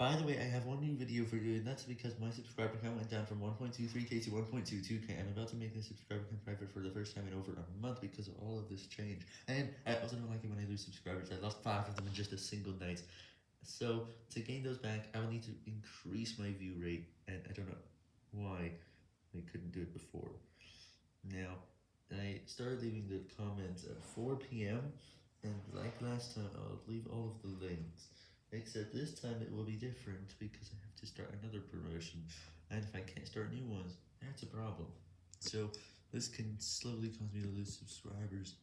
By the way, I have one new video for you, and that's because my subscriber count went down from 1.23k to 1.22k. I'm about to make the subscriber count private for the first time in over a month because of all of this change. And I also don't like it when I lose subscribers. I lost 5 of them in just a single night. So, to gain those back, I will need to increase my view rate, and I don't know why I couldn't do it before. Now, I started leaving the comments at 4pm, and like last time, I'll leave all of the links. Except this time it will be different because I have to start another promotion, and if I can't start new ones, that's a problem. So, this can slowly cause me to lose subscribers